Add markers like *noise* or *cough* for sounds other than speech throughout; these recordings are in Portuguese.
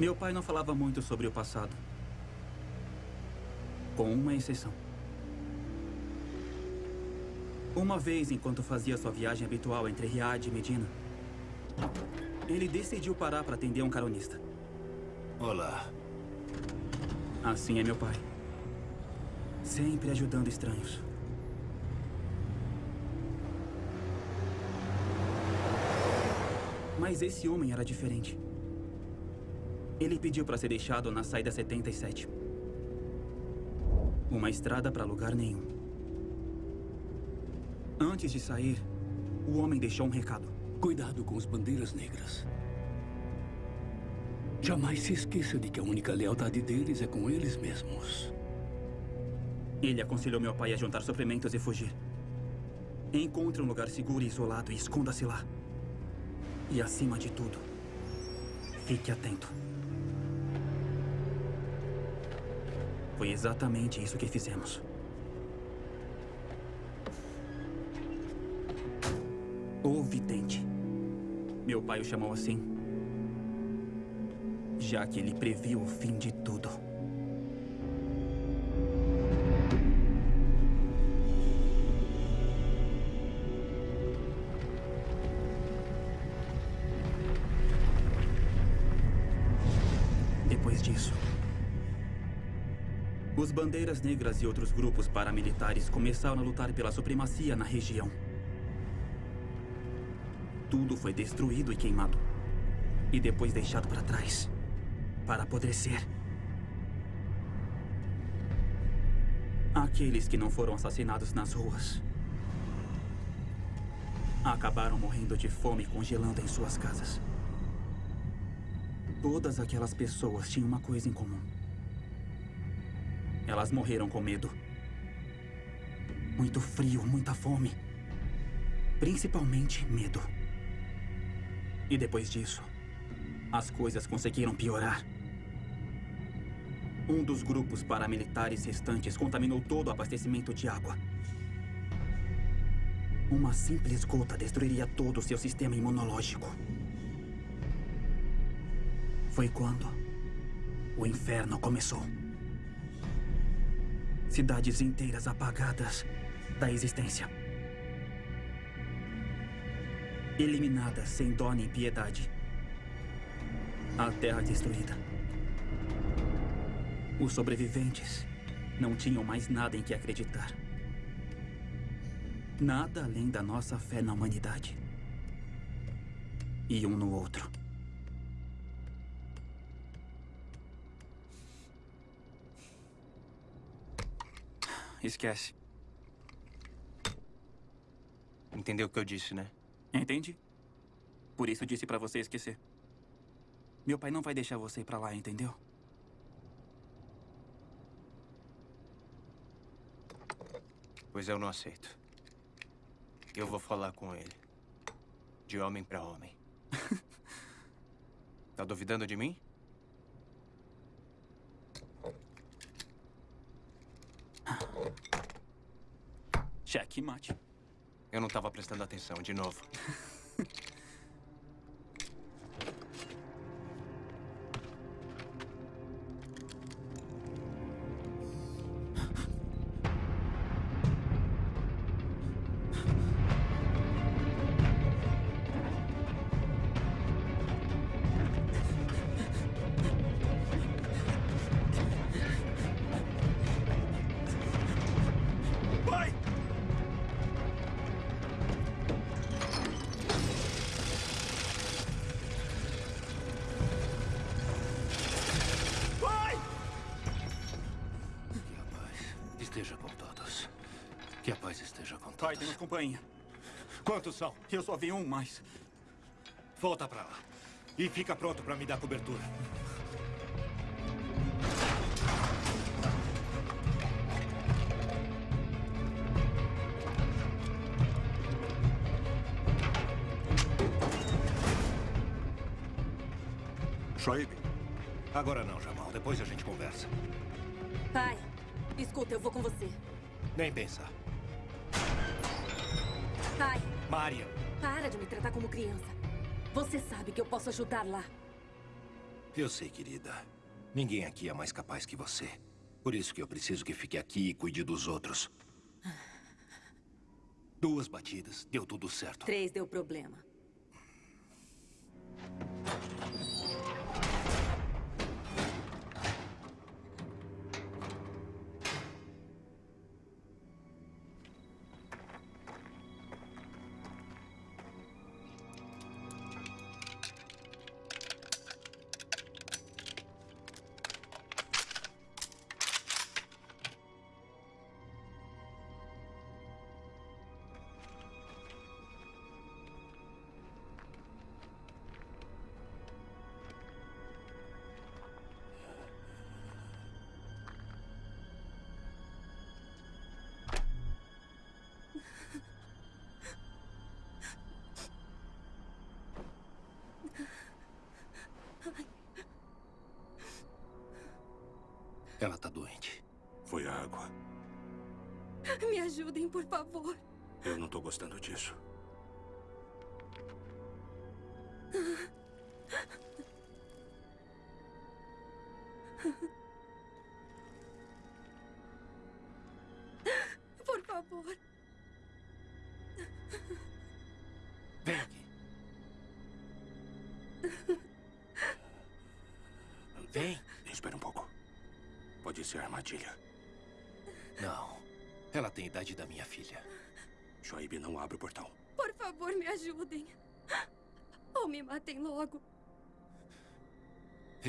Meu pai não falava muito sobre o passado. Com uma exceção. Uma vez, enquanto fazia sua viagem habitual entre Riad e Medina, ele decidiu parar para atender um caronista. Olá. Assim é meu pai. Sempre ajudando estranhos. Mas esse homem era diferente. Ele pediu para ser deixado na saída 77. Uma estrada para lugar nenhum. Antes de sair, o homem deixou um recado. Cuidado com os bandeiras negras. Jamais se esqueça de que a única lealdade deles é com eles mesmos. Ele aconselhou meu pai a juntar suprimentos e fugir. Encontre um lugar seguro e isolado e esconda-se lá. E acima de tudo, fique atento. Foi exatamente isso que fizemos. O vidente. Meu pai o chamou assim, já que ele previu o fim de tudo. Bandeiras negras e outros grupos paramilitares começaram a lutar pela supremacia na região. Tudo foi destruído e queimado. E depois deixado para trás. Para apodrecer. Aqueles que não foram assassinados nas ruas acabaram morrendo de fome congelando em suas casas. Todas aquelas pessoas tinham uma coisa em comum. Elas morreram com medo. Muito frio, muita fome. Principalmente medo. E depois disso, as coisas conseguiram piorar. Um dos grupos paramilitares restantes contaminou todo o abastecimento de água. Uma simples gota destruiria todo o seu sistema imunológico. Foi quando o inferno começou. Cidades inteiras apagadas da existência. Eliminadas sem dó nem piedade. A terra destruída. Os sobreviventes não tinham mais nada em que acreditar. Nada além da nossa fé na humanidade. E um no outro. Esquece. Entendeu o que eu disse, né? Entende? Por isso disse pra você esquecer. Meu pai não vai deixar você ir pra lá, entendeu? Pois eu não aceito. Eu vou falar com ele. De homem pra homem. *laughs* tá duvidando de mim? Cheque mate. Eu não tava prestando atenção, de novo. *laughs* Companhia. Quantos são? Eu só vi um mais. Volta pra lá. E fica pronto pra me dar cobertura. Shoaib. Agora não, Jamal. Depois a gente conversa. Pai, escuta, eu vou com você. Nem pensar. Maria. para de me tratar como criança. Você sabe que eu posso ajudar lá. Eu sei, querida. Ninguém aqui é mais capaz que você. Por isso que eu preciso que fique aqui e cuide dos outros. Duas batidas, deu tudo certo. Três deu problema. Ela tá doente. Foi a água. Me ajudem, por favor. Eu não tô gostando disso.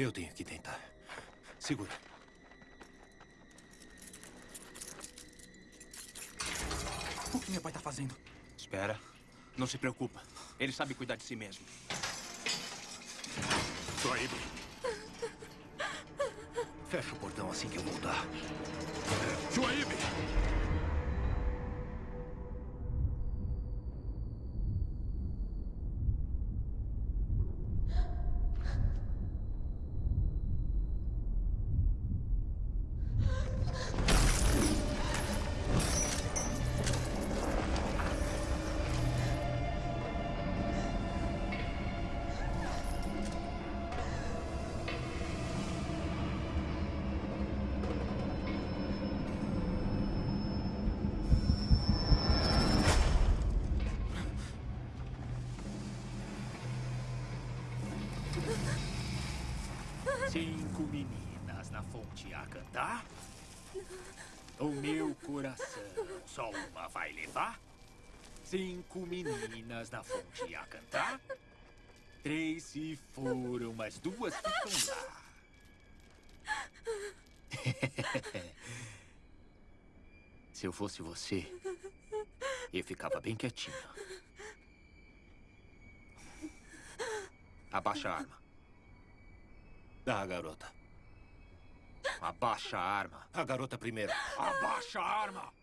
Eu tenho que tentar. Segura. O que meu pai tá fazendo? Espera. Não se preocupa. Ele sabe cuidar de si mesmo. Joaib, Fecha o portão assim que eu voltar. Joaib! Meu coração só uma vai levar. Cinco meninas na fonte a cantar. Três se foram, mas duas ficam lá. *laughs* Se eu fosse você, eu ficava bem quietinho. Abaixa a arma. Ah, garota. Abaixa a arma. A garota primeiro. Abaixa a arma!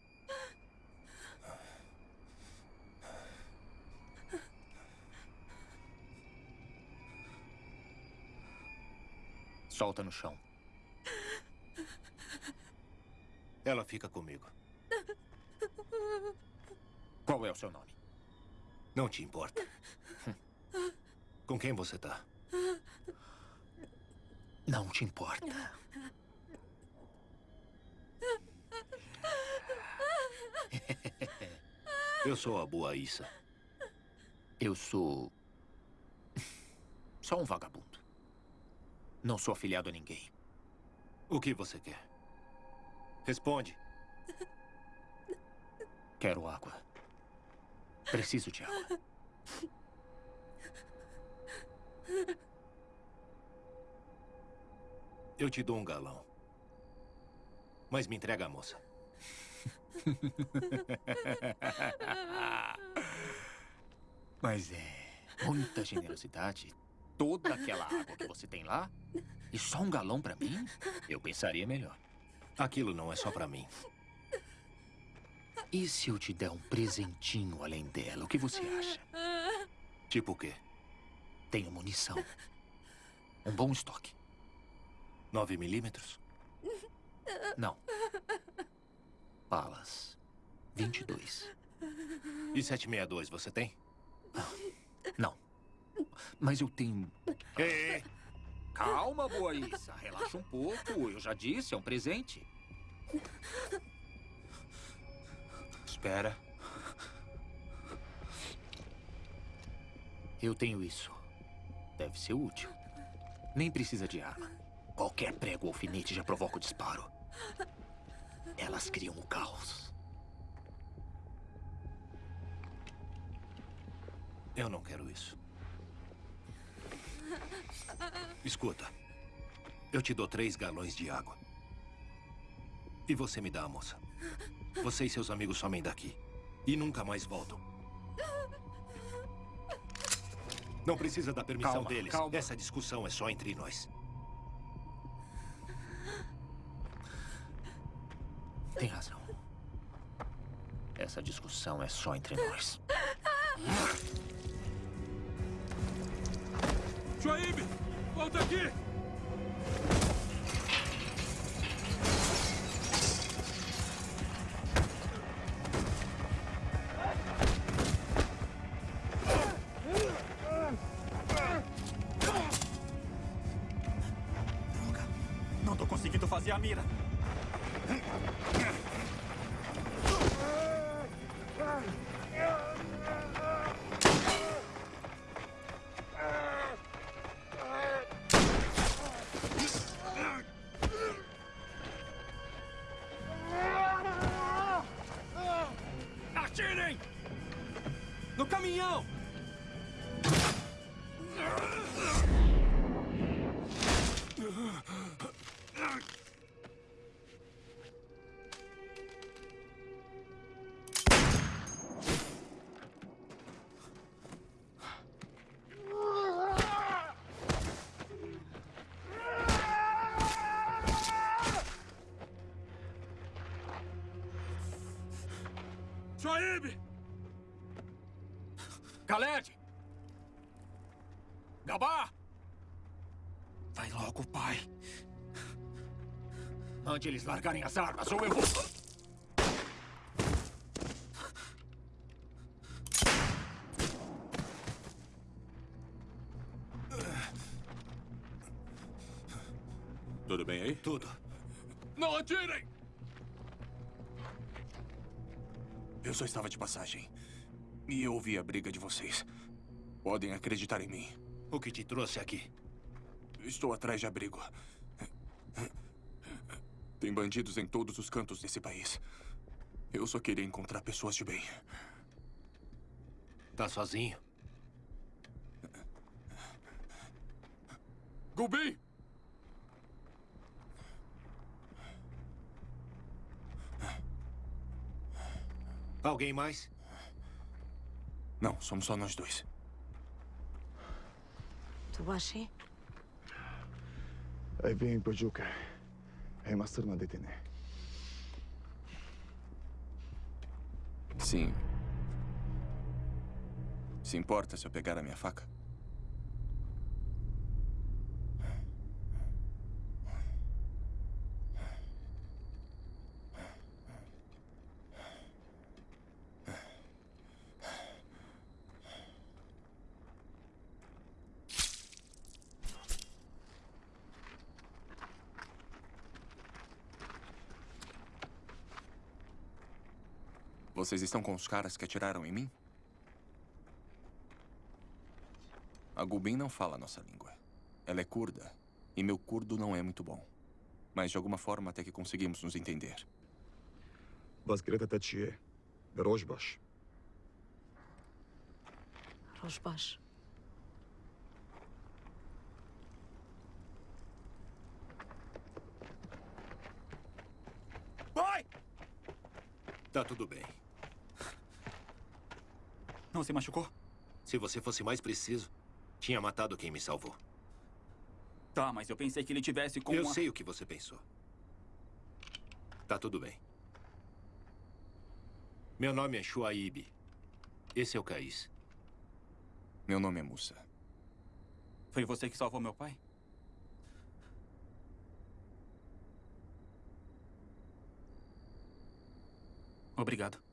Solta no chão. Ela fica comigo. Qual é o seu nome? Não te importa. Com quem você tá? Não te importa. Eu sou a boa Issa. Eu sou. *laughs* Só um vagabundo. Não sou afiliado a ninguém. O que você quer? Responde. Quero água. Preciso de água. Eu te dou um galão. Mas me entrega a moça. *laughs* Mas é muita generosidade. Toda aquela água que você tem lá e só um galão pra mim? Eu pensaria melhor. Aquilo não é só pra mim. E se eu te der um presentinho além dela? O que você acha? Tipo o quê? Tenho munição. Um bom estoque. 9 milímetros? Não. Balas. 22. E 762 você tem? Não. Mas eu tenho. Ei, calma, Boaísa. Relaxa um pouco. Eu já disse, é um presente. Espera. Eu tenho isso. Deve ser útil. Nem precisa de arma. Qualquer prego ou alfinete já provoca o disparo. Elas criam o caos. Eu não quero isso. Escuta. Eu te dou três galões de água. E você me dá a moça. Você e seus amigos somem daqui. E nunca mais voltam. Não precisa da permissão Calma, deles. calma. Essa discussão é só entre nós. Tem razão. Essa discussão é só entre nós. Shuaib! Volta aqui! Shuaib! Khaled! Gabá! Vai logo, pai. Mande eles largarem as armas ou eu vou... Tudo bem aí? Tudo. Não atirem! Só estava de passagem. E eu ouvi a briga de vocês. Podem acreditar em mim. O que te trouxe aqui? Estou atrás de abrigo. Tem bandidos em todos os cantos desse país. Eu só queria encontrar pessoas de bem. Tá sozinho? Gulbin! Alguém mais? Não, somos só nós dois. Tubashi? Aí vem Bojuka. Remaster na DTN. Sim. Se importa se eu pegar a minha faca? Vocês estão com os caras que atiraram em mim? A Gubin não fala a nossa língua. Ela é curda. E meu curdo não é muito bom. Mas de alguma forma até que conseguimos nos entender. Bazgreta Tachie. Rojbash. Rosbash. Pai! Tá tudo bem. Não se machucou? Se você fosse mais preciso, tinha matado quem me salvou. Tá, mas eu pensei que ele tivesse com Eu uma... sei o que você pensou. Tá tudo bem. Meu nome é Shuaib. Esse é o Caís. Meu nome é Musa. Foi você que salvou meu pai? Obrigado.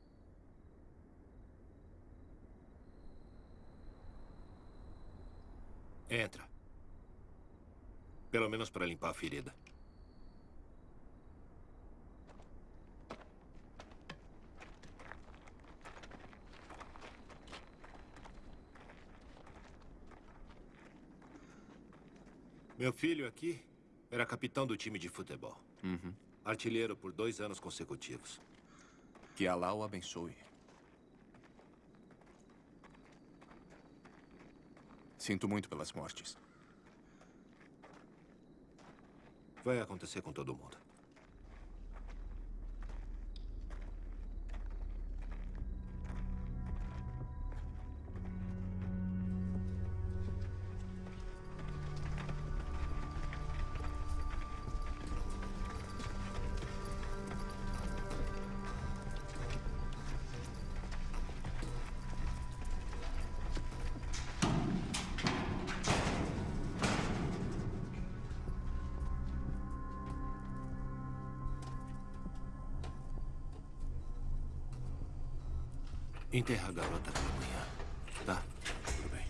Entra. Pelo menos para limpar a ferida. Meu filho aqui era capitão do time de futebol. Uhum. Artilheiro por dois anos consecutivos. Que Alá o abençoe. Sinto muito pelas mortes. Vai acontecer com todo mundo. Enterra a garota pela manhã, tá? Tudo bem.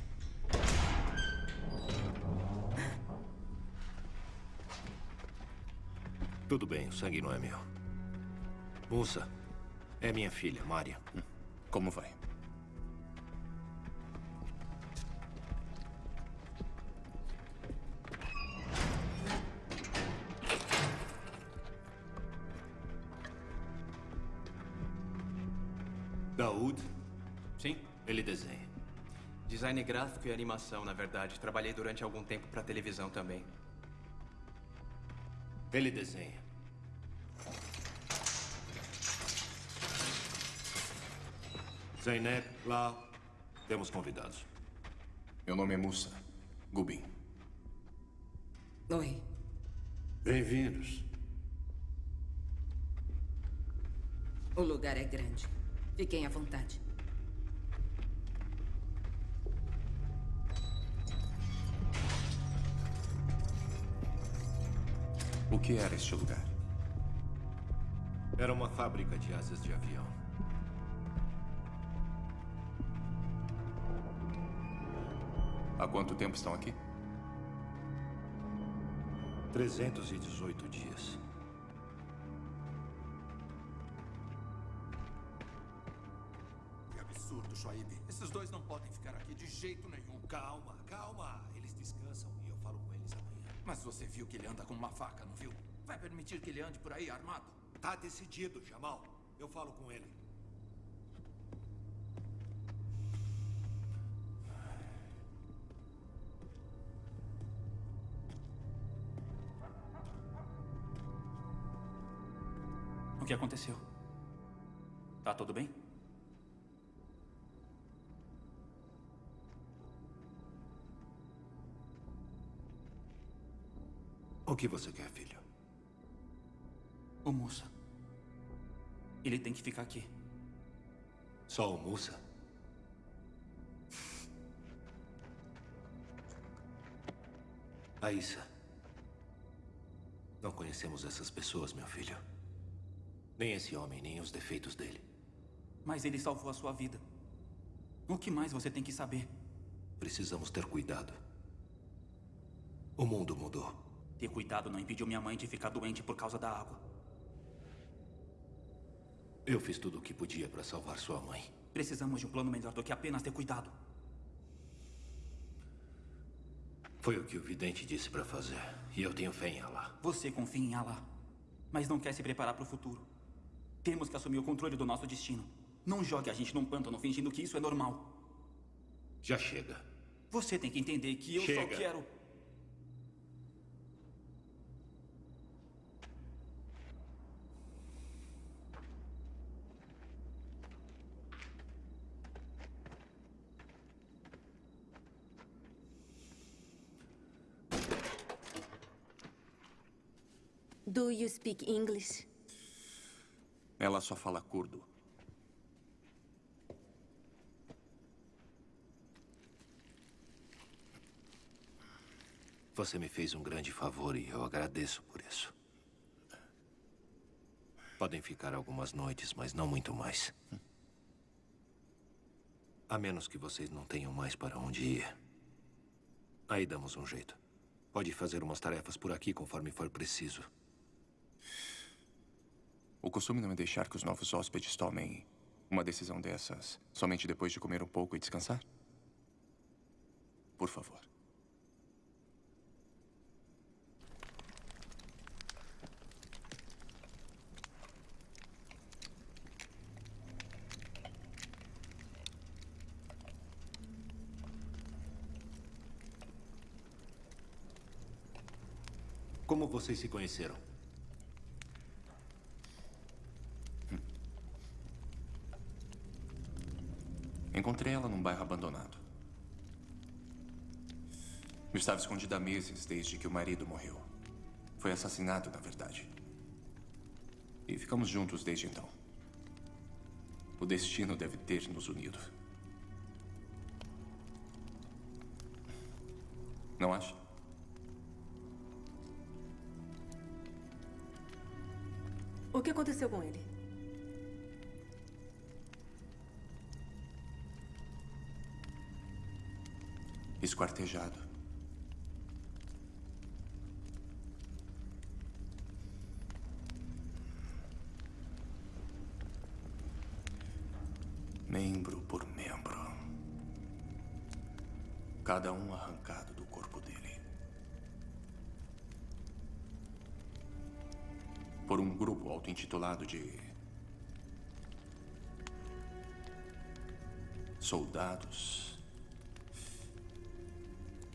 Tudo bem, o sangue não é meu. Musa, é minha filha, Mária. Como vai? E animação, na verdade. Trabalhei durante algum tempo pra televisão também. Ele desenha. Zainab, lá, temos convidados. Meu nome é Musa. Gubin. Oi. Bem-vindos. O lugar é grande. Fiquem à vontade. Que era este lugar? Era uma fábrica de asas de avião. Há quanto tempo estão aqui? 318 dias. Que absurdo, Shoaib. Esses dois não podem ficar aqui de jeito nenhum. Calma, calma. Viu que ele anda com uma faca, não viu? Vai permitir que ele ande por aí armado? Tá decidido, Jamal. Eu falo com ele. O que aconteceu? Tá tudo bem? O que você quer, filho? O Musa. Ele tem que ficar aqui. Só o Musa? Aissa. Não conhecemos essas pessoas, meu filho. Nem esse homem, nem os defeitos dele. Mas ele salvou a sua vida. O que mais você tem que saber? Precisamos ter cuidado. O mundo mudou. Ter cuidado não impediu minha mãe de ficar doente por causa da água. Eu fiz tudo o que podia para salvar sua mãe. Precisamos de um plano melhor do que apenas ter cuidado. Foi o que o vidente disse para fazer. E eu tenho fé em Allah. Você confia em Allah, mas não quer se preparar para o futuro. Temos que assumir o controle do nosso destino. Não jogue a gente num pântano fingindo que isso é normal. Já chega. Você tem que entender que eu Chega. só quero. Do you speak English? Ela só fala curdo. Você me fez um grande favor e eu agradeço por isso. Podem ficar algumas noites, mas não muito mais. A menos que vocês não tenham mais para onde ir. Aí damos um jeito. Pode fazer umas tarefas por aqui conforme for preciso. O costume não é deixar que os novos hóspedes tomem uma decisão dessas somente depois de comer um pouco e descansar? Por favor. Como vocês se conheceram? Encontrei ela num bairro abandonado. Eu estava escondida há meses desde que o marido morreu. Foi assassinado, na verdade. E ficamos juntos desde então. O destino deve ter nos unido. Não acha? O que aconteceu com ele? Esquartejado. Membro por membro. Cada um arrancado do corpo dele. Por um grupo auto-intitulado de. Soldados.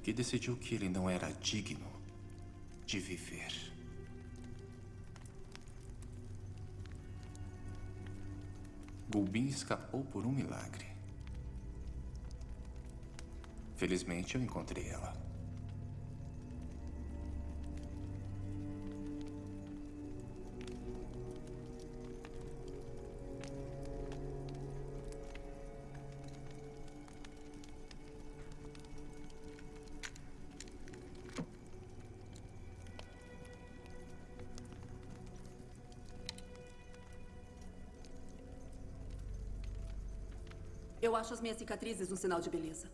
Que decidiu que ele não era digno de viver. Gulbin escapou por um milagre. Felizmente eu encontrei ela. Acho as minhas cicatrizes um sinal de beleza.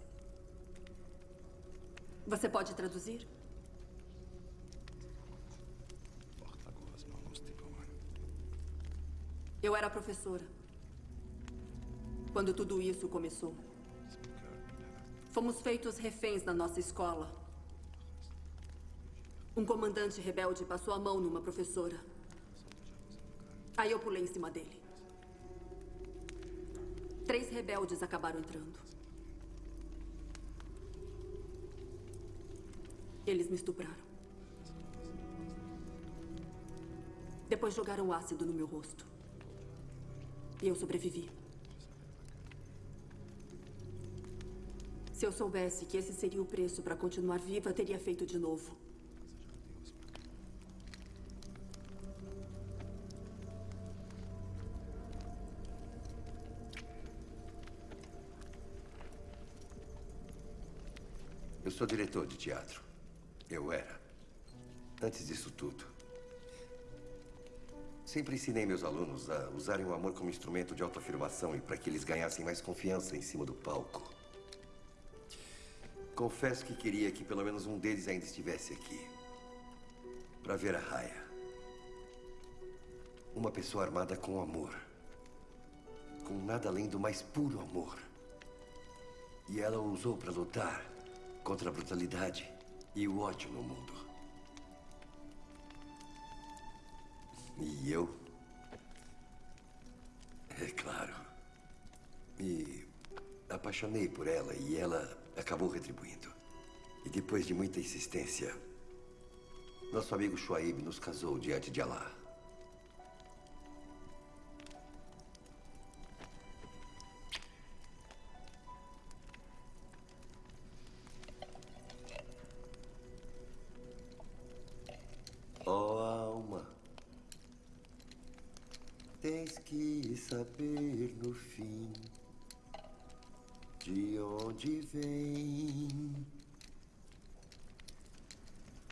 Você pode traduzir? Eu era professora. Quando tudo isso começou. Fomos feitos reféns na nossa escola. Um comandante rebelde passou a mão numa professora. Aí eu pulei em cima dele. Três rebeldes acabaram entrando. Eles me estupraram. Depois jogaram ácido no meu rosto. E eu sobrevivi. Se eu soubesse que esse seria o preço para continuar viva, teria feito de novo. Sou diretor de teatro. Eu era. Antes disso tudo. Sempre ensinei meus alunos a usarem o amor como instrumento de autoafirmação e para que eles ganhassem mais confiança em cima do palco. Confesso que queria que pelo menos um deles ainda estivesse aqui. Para ver a Raya. Uma pessoa armada com amor. Com nada além do mais puro amor. E ela o usou para lutar contra a brutalidade e o ódio no mundo. E eu? É claro. Me apaixonei por ela e ela acabou retribuindo. E depois de muita insistência, nosso amigo Shuaib nos casou diante de Allah. No fim de onde vem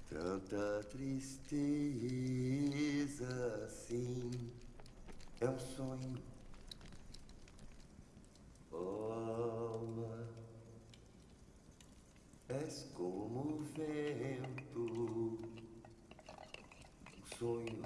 tanta tristeza assim. É um sonho, ó alma, és como o vento. Sonho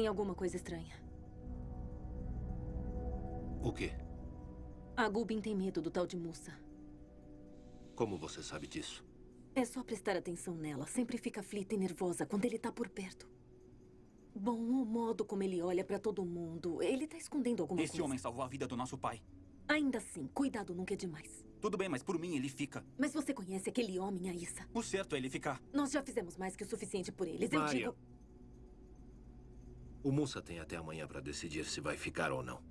Tem alguma coisa estranha. O quê? A Gubin tem medo do tal de Musa. Como você sabe disso? É só prestar atenção nela. Sempre fica aflita e nervosa quando ele tá por perto. Bom, o modo como ele olha pra todo mundo. Ele tá escondendo alguma Esse coisa. homem salvou a vida do nosso pai. Ainda assim, cuidado nunca é demais. Tudo bem, mas por mim ele fica. Mas você conhece aquele homem, Aissa? O certo é ele ficar. Nós já fizemos mais que o suficiente por eles. Eu Maria. digo. O Musa tem até amanhã para decidir se vai ficar ou não.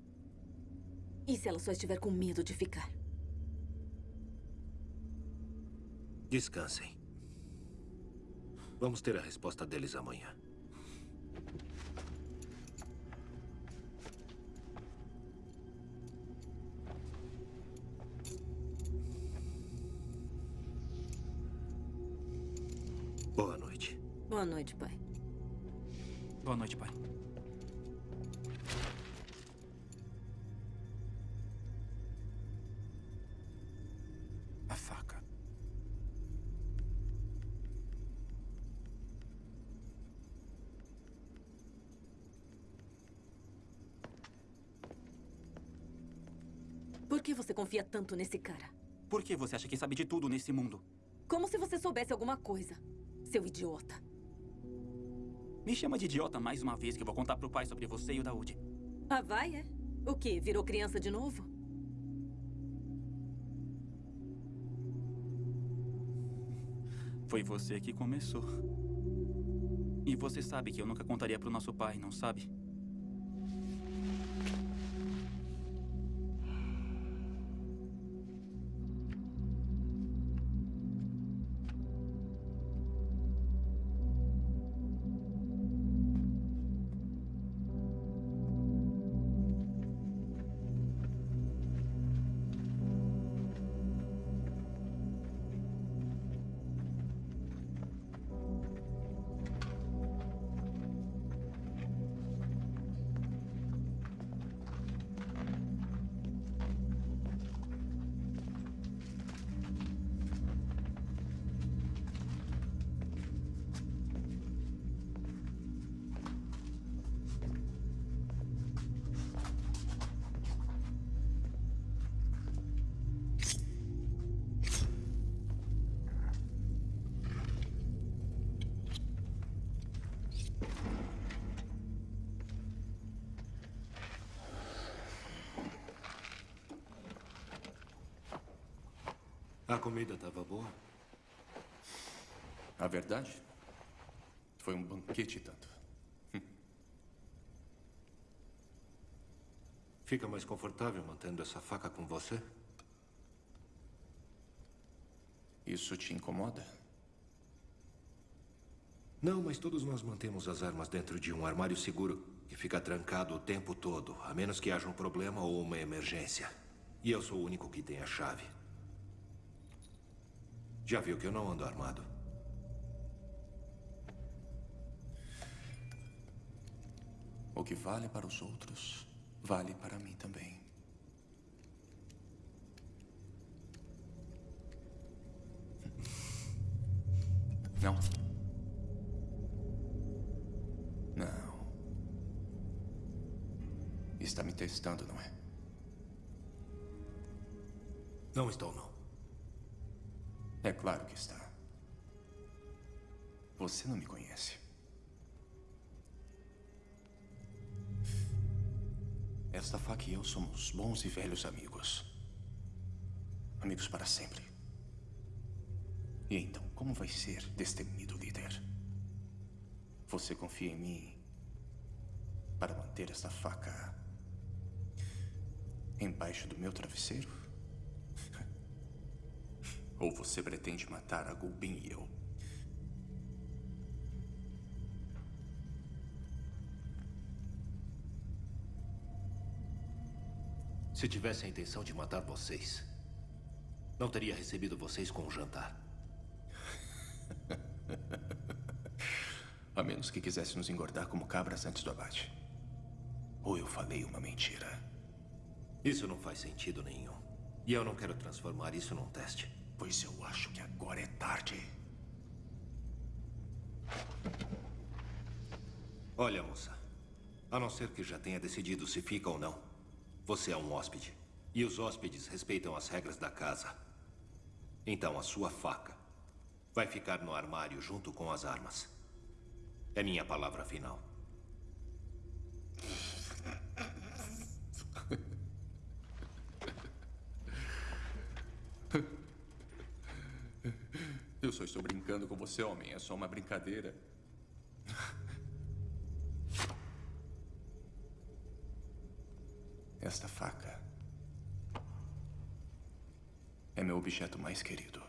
E se ela só estiver com medo de ficar? Descansem. Vamos ter a resposta deles amanhã. Boa noite. Boa noite, pai. Boa noite, pai. Por que você confia tanto nesse cara? Por que você acha que sabe de tudo nesse mundo? Como se você soubesse alguma coisa. Seu idiota. Me chama de idiota mais uma vez que eu vou contar pro pai sobre você e o Daoud. Ah, vai, é? O quê? Virou criança de novo? Foi você que começou. E você sabe que eu nunca contaria pro nosso pai, não sabe? Comida estava boa? A verdade? Foi um banquete tanto. Fica mais confortável mantendo essa faca com você? Isso te incomoda? Não, mas todos nós mantemos as armas dentro de um armário seguro que fica trancado o tempo todo, a menos que haja um problema ou uma emergência. E eu sou o único que tem a chave. Já viu que eu não ando armado? O que vale para os outros, vale para mim também. Eu somos bons e velhos amigos. Amigos para sempre. E então, como vai ser destemido líder? Você confia em mim para manter esta faca embaixo do meu travesseiro? *laughs* Ou você pretende matar a Gulbin e eu? Se tivesse a intenção de matar vocês, não teria recebido vocês com um jantar. *laughs* A menos que quisesse nos engordar como cabras antes do abate. Ou eu falei uma mentira. Isso não faz sentido nenhum. E eu não quero transformar isso num teste. Pois eu acho que agora é tarde. Olha, moça. A não ser que já tenha decidido se fica ou não. Você é um hóspede. E os hóspedes respeitam as regras da casa. Então a sua faca vai ficar no armário junto com as armas. É minha palavra final. Eu só estou brincando com você, homem. É só uma brincadeira. Esta faca é meu objeto mais querido.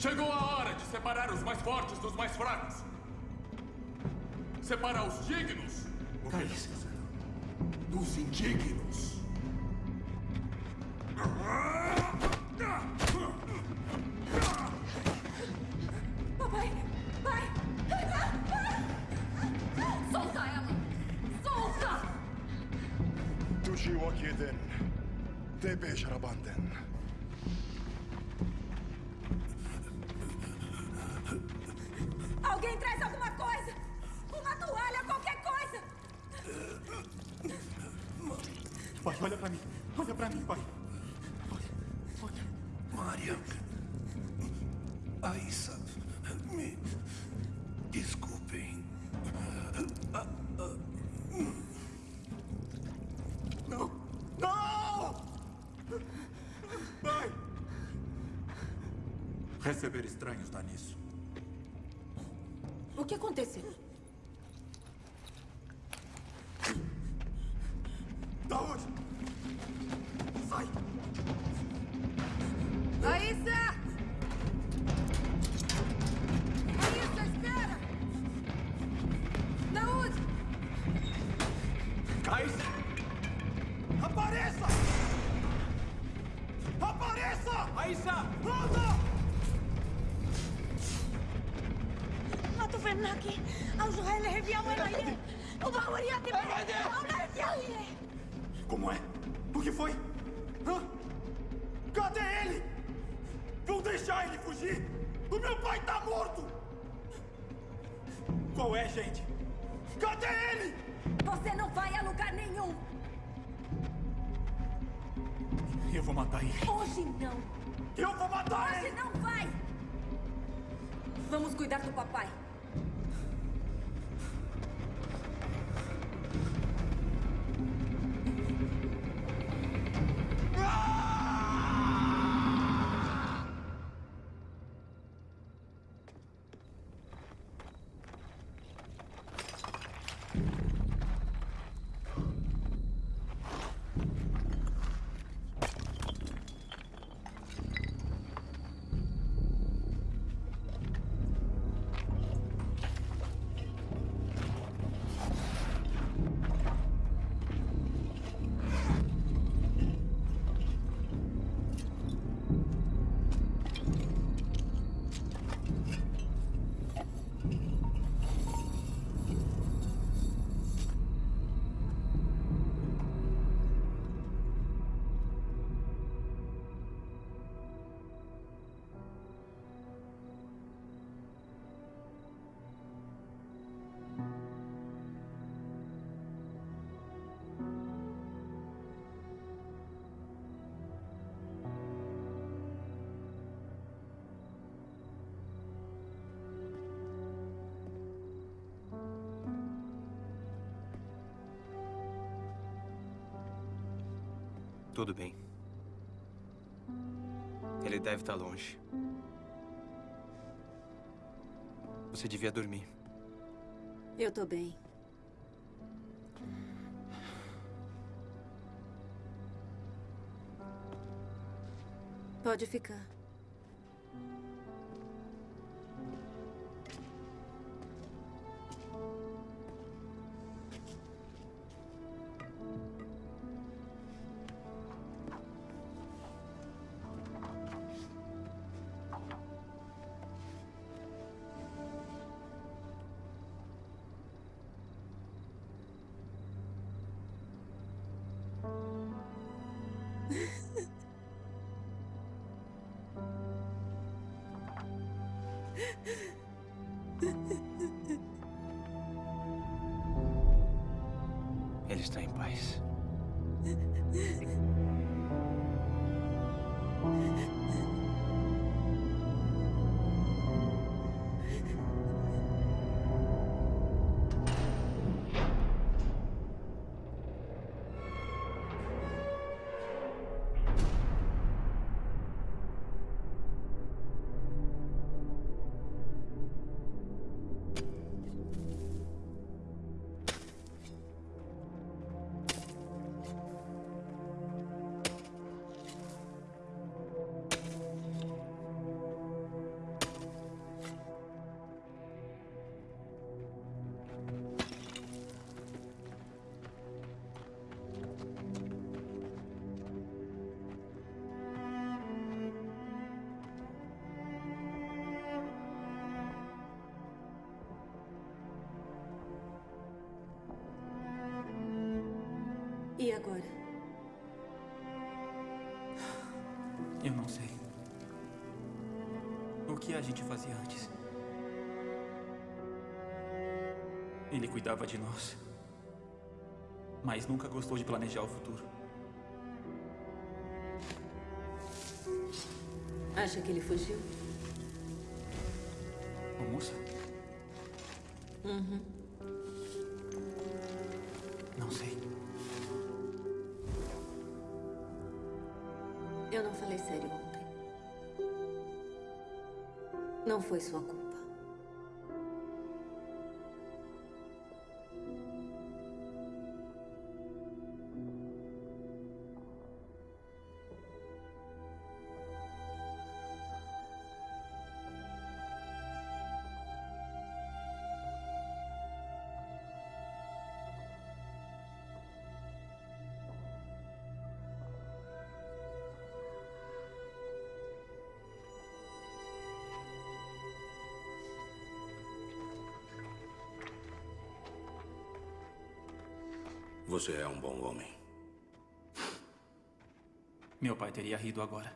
Chegou a hora de separar os mais fortes dos mais fracos. Separar os dignos dos indignos. Papai! Pai! Solta ela! Solta! Tushi Wakiden. Tepe Sharabanden. Pai, olha pra mim. Olha pra mim, pai. Ele? O meu pai tá morto! Qual é, gente? Cadê ele? Você não vai a lugar nenhum! Eu vou matar ele. Hoje não. Eu vou matar Hoje não vai. Vamos cuidar do papai. Tudo bem. Ele deve estar longe. Você devia dormir. Eu tô bem. Pode ficar. Agora? Eu não sei. O que a gente fazia antes? Ele cuidava de nós. Mas nunca gostou de planejar o futuro. Acha que ele fugiu? Ô, moça? Uhum. Eu não falei sério ontem. Não foi sua culpa. Você é um bom homem. Meu pai teria rido agora.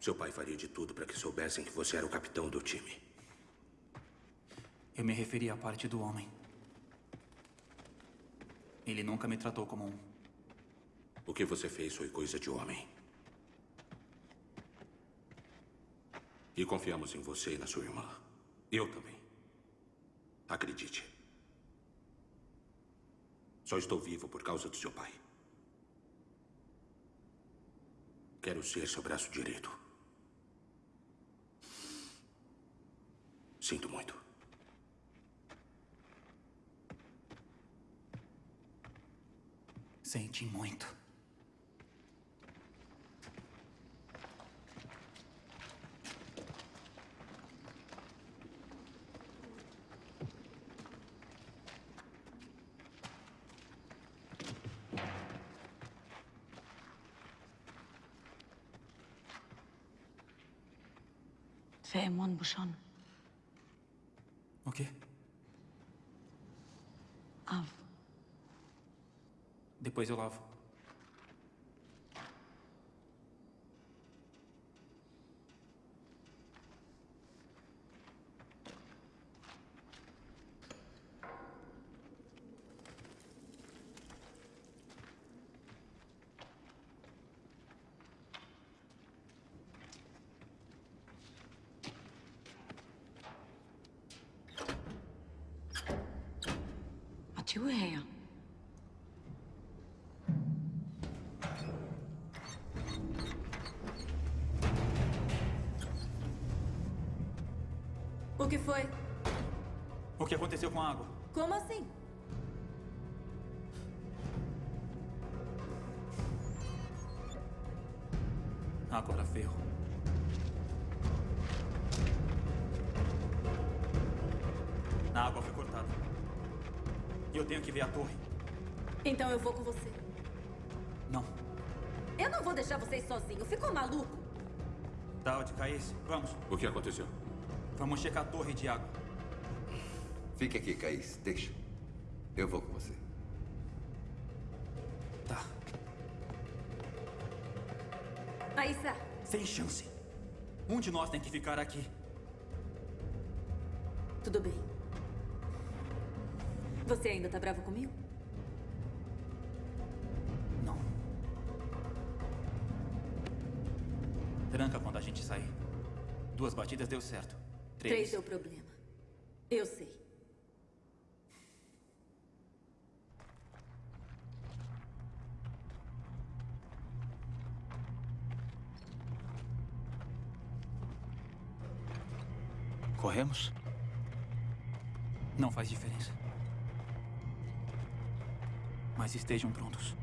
Seu pai faria de tudo para que soubessem que você era o capitão do time. Eu me referi à parte do homem. Ele nunca me tratou como um. O que você fez foi coisa de homem. E confiamos em você e na sua irmã. Eu também. Acredite. Só estou vivo por causa do seu pai. Quero ser seu braço direito. Sinto muito. Sente muito. Faemon Bushon. O quê? Av. Depois eu lavo. Foi? O que aconteceu com a água? Como assim? Agora ferro. A água foi cortada. E eu tenho que ver a torre. Então eu vou com você. Não. Eu não vou deixar vocês sozinhos. Ficou maluco? Daud, Caís, vamos. O que aconteceu? Vamos checar a torre de água. Fique aqui, Caís. Deixa. Eu vou com você. Tá. Aissa, Sem chance. Um de nós tem que ficar aqui. tudo bem. Você ainda tá bravo comigo? Não. Tranca quando a gente sair. Duas batidas deu certo. Três. Três deu problema. Eu sei. Corremos? Não faz diferença. Mas estejam prontos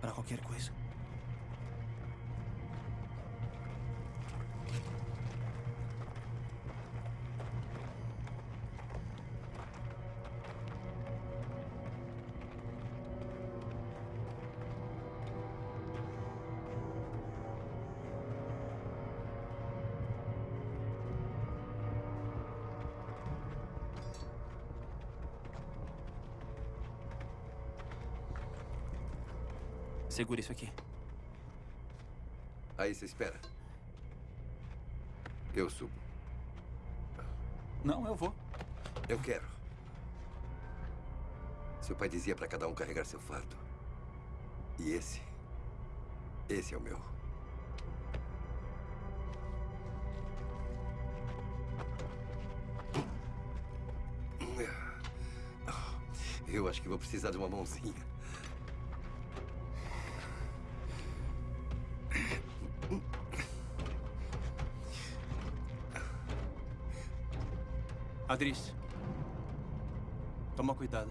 para qualquer coisa. Segura isso aqui. Aí você espera. Eu subo. Não, eu vou. Eu quero. Seu pai dizia para cada um carregar seu fardo. E esse. Esse é o meu. Eu acho que vou precisar de uma mãozinha. Adris. Toma cuidado.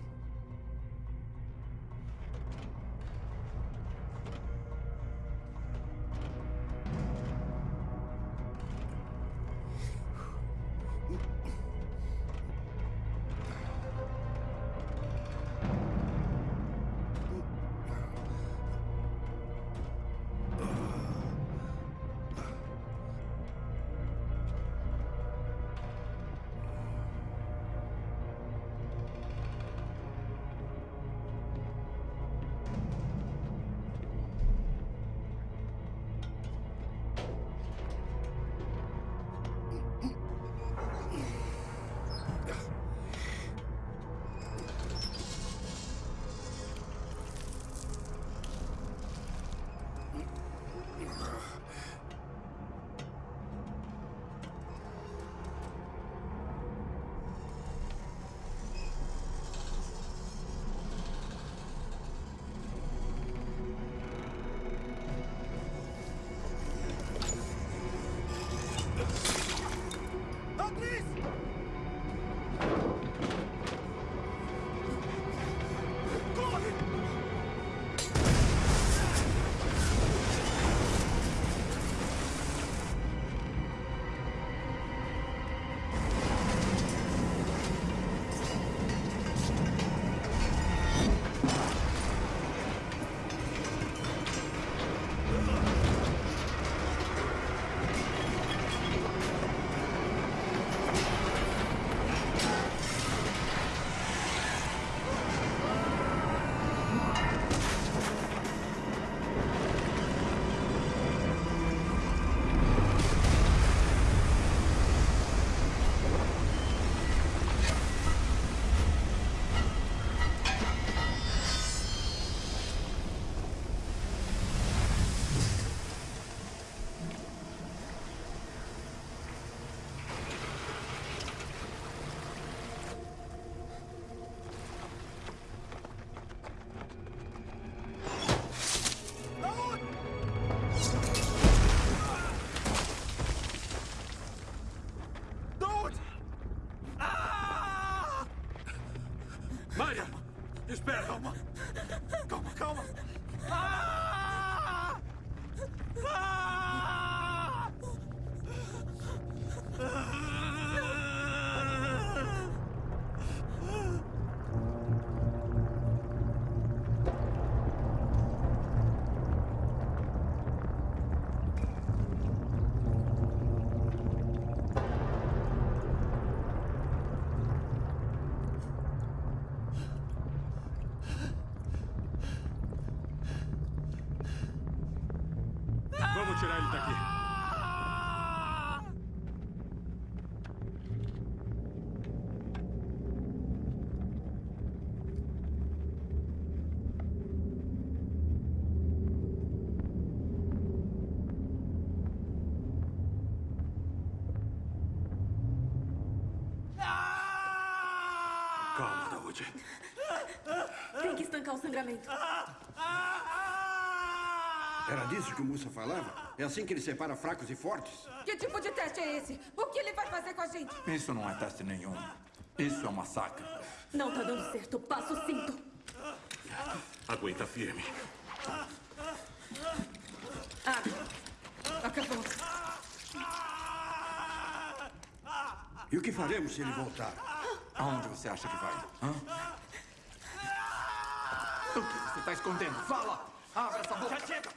Espera. Sangramento. Era disso que o Musa falava? É assim que ele separa fracos e fortes? Que tipo de teste é esse? O que ele vai fazer com a gente? Isso não é teste nenhum. Isso é um massacre. Não tá dando certo. Passa o cinto. Aguenta firme. Ah, acabou. E o que faremos se ele voltar? Aonde você acha que vai? Hã? Está escondendo? Fala! Abre essa boca! Já chega!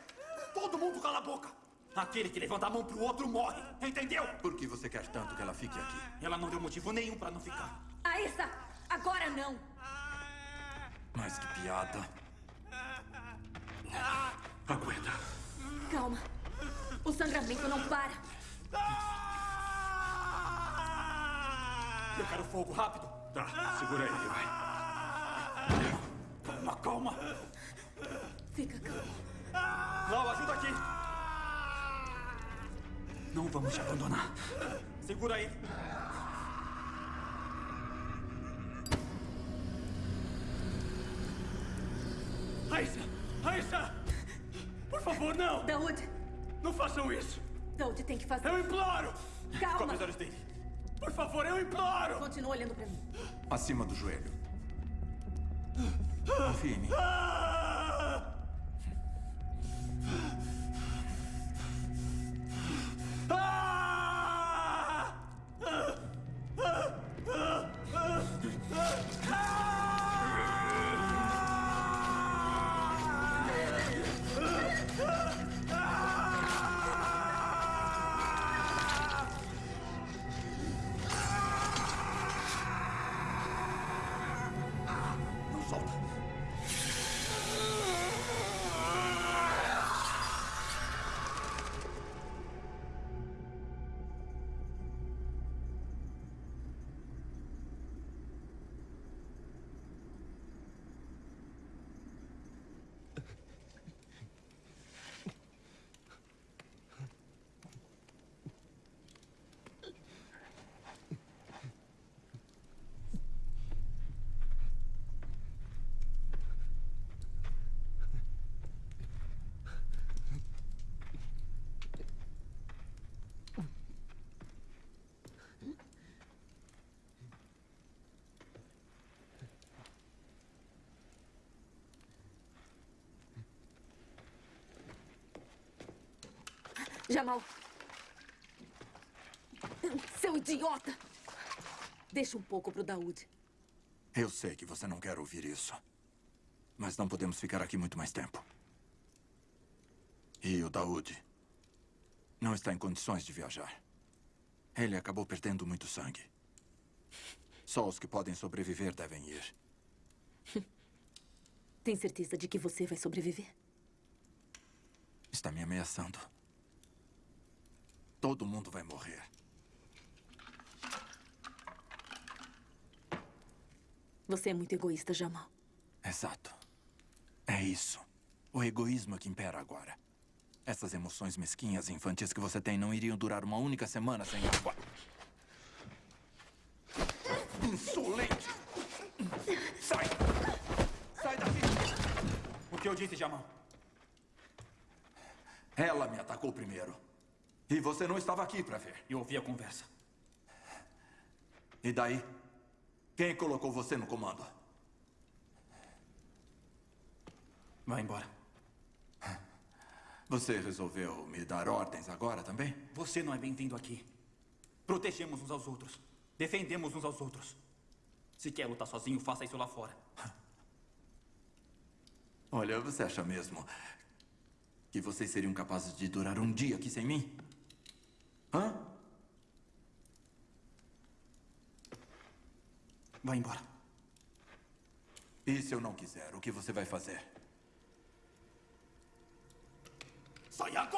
Todo mundo cala a boca! Aquele que levanta a mão pro outro morre, entendeu? Por que você quer tanto que ela fique aqui? Ela não deu motivo nenhum pra não ficar. Aissa, agora não. Mas que piada. Aguenta. Calma. O sangramento não para. Eu quero fogo, rápido. Tá, segura ele, vai. Calma, calma. Fica calmo. Lau, ajuda aqui. Não vamos te abandonar. Segura aí. Aisha! Aisha! Por favor, não! Daoud! Não façam isso! Daoud tem que fazer. Eu imploro! Calma! Cobre os olhos dele. Por favor, eu imploro! Continua olhando pra mim. Acima do joelho. Infini. Jamal. Seu idiota! Deixa um pouco pro Daoud. Eu sei que você não quer ouvir isso. Mas não podemos ficar aqui muito mais tempo. E o Daoud não está em condições de viajar. Ele acabou perdendo muito sangue. Só os que podem sobreviver devem ir. Tem certeza de que você vai sobreviver? Está me ameaçando. Todo mundo vai morrer. Você é muito egoísta, Jamal. Exato. É isso. O egoísmo é que impera agora. Essas emoções mesquinhas e infantis que você tem não iriam durar uma única semana sem água. Insolente! Sai! Sai daqui! O que eu disse, Jamal? Ela me atacou primeiro. E você não estava aqui para ver. Eu ouvi a conversa. E daí? Quem colocou você no comando? Vai embora. Você resolveu me dar ordens agora também? Você não é bem-vindo aqui. Protegemos uns aos outros. Defendemos uns aos outros. Se quer lutar sozinho, faça isso lá fora. Olha, você acha mesmo que vocês seriam capazes de durar um dia aqui sem mim? Hã? Vai embora. E se eu não quiser, o que você vai fazer? Sai agora!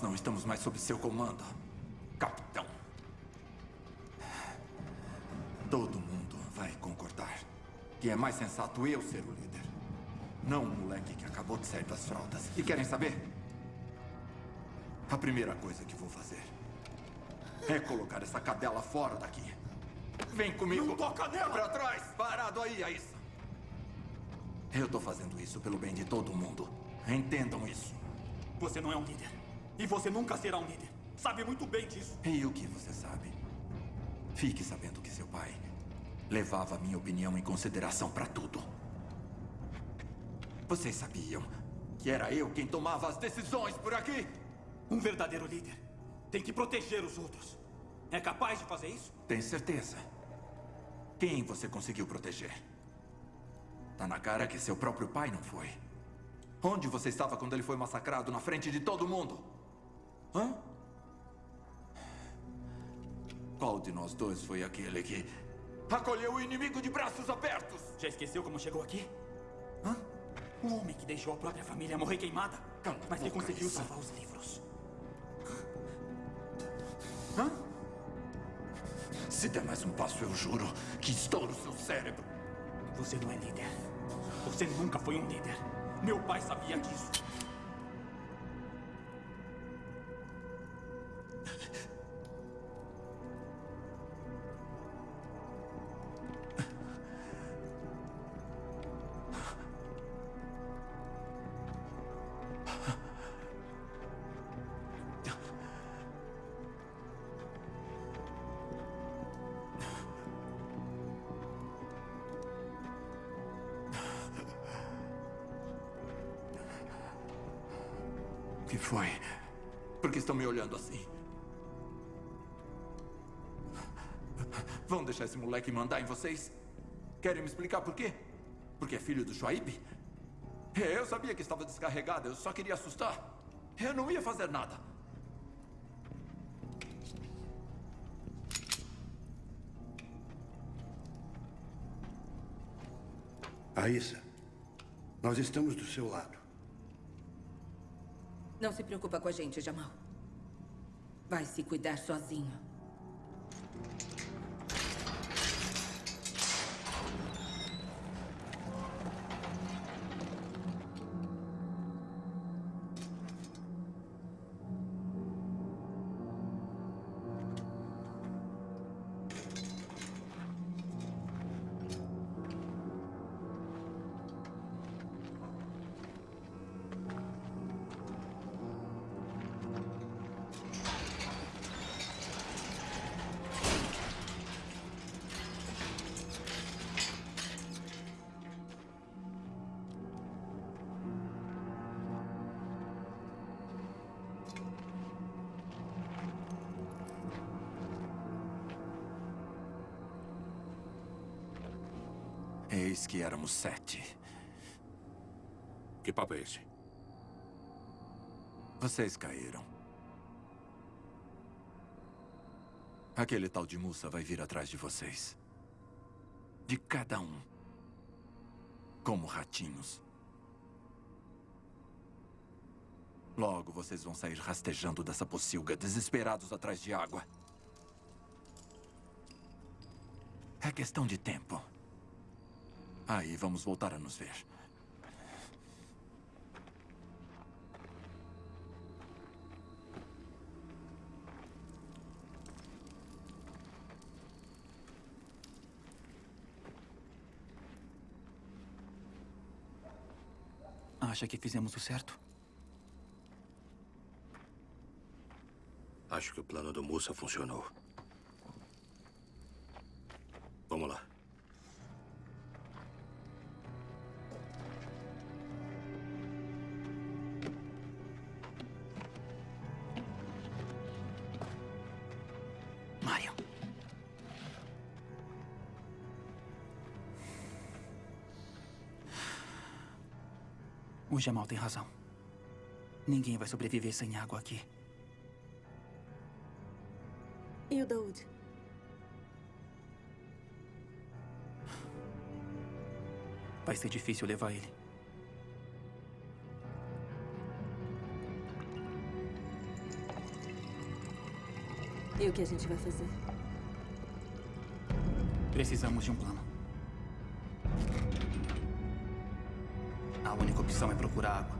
Nós não estamos mais sob seu comando, capitão. Todo mundo vai concordar que é mais sensato eu ser o líder. Não um moleque que acabou de sair das fraldas. E querem saber? A primeira coisa que vou fazer é colocar essa cadela fora daqui. Vem comigo. Não toca nela! Pra trás! Parado aí, Aissa. Eu tô fazendo isso pelo bem de todo mundo. Entendam isso. Você não é um líder. E você nunca será um líder. Sabe muito bem disso. E o que você sabe? Fique sabendo que seu pai levava a minha opinião em consideração para tudo. Vocês sabiam que era eu quem tomava as decisões por aqui? Um verdadeiro líder tem que proteger os outros. É capaz de fazer isso? Tem certeza? Quem você conseguiu proteger? Tá na cara que seu próprio pai não foi. Onde você estava quando ele foi massacrado na frente de todo mundo? Hã? Qual de nós dois foi aquele que acolheu o inimigo de braços abertos? Já esqueceu como chegou aqui? Hã? O homem que deixou a própria família morrer queimada. Cala mas que conseguiu Issa. salvar os livros. Hã? Se der mais um passo, eu juro que estouro seu cérebro. Você não é líder. Você nunca foi um líder. Meu pai sabia disso. Moleque mandar em vocês? Querem me explicar por quê? Porque é filho do Shuaib? É, Eu sabia que estava descarregado, eu só queria assustar. Eu não ia fazer nada. Aissa, nós estamos do seu lado. Não se preocupa com a gente, Jamal. Vai se cuidar sozinho. Eis que éramos sete. Que papo é esse? Vocês caíram. Aquele tal de Musa vai vir atrás de vocês. De cada um. Como ratinhos. Logo vocês vão sair rastejando dessa pocilga, desesperados atrás de água. É questão de tempo. Aí vamos voltar a nos ver. Acha que fizemos o certo? Acho que o plano do Musa funcionou. Jamal tem razão. Ninguém vai sobreviver sem água aqui. E o Daoud? Vai ser difícil levar ele. E o que a gente vai fazer? Precisamos de um plano. Opção é procurar água.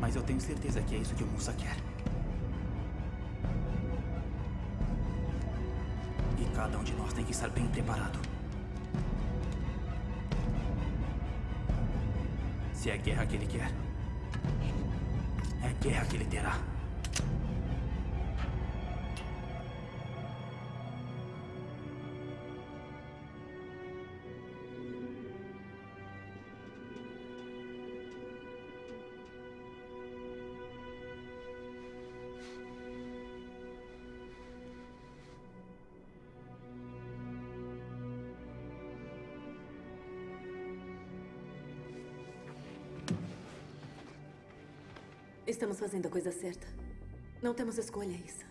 Mas eu tenho certeza que é isso que o Musa quer. E cada um de nós tem que estar bem preparado. Se é guerra que ele quer, é guerra que ele terá. Estamos fazendo a coisa certa. Não temos escolha, Issa.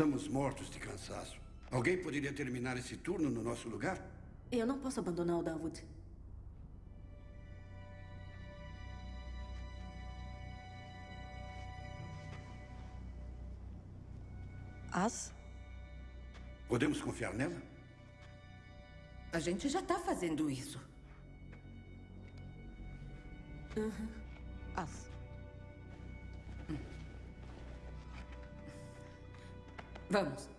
Estamos mortos de cansaço. Alguém poderia terminar esse turno no nosso lugar? Eu não posso abandonar o Dawood. As? Podemos confiar nela? A gente já tá fazendo isso. Uhum. As. Vamos.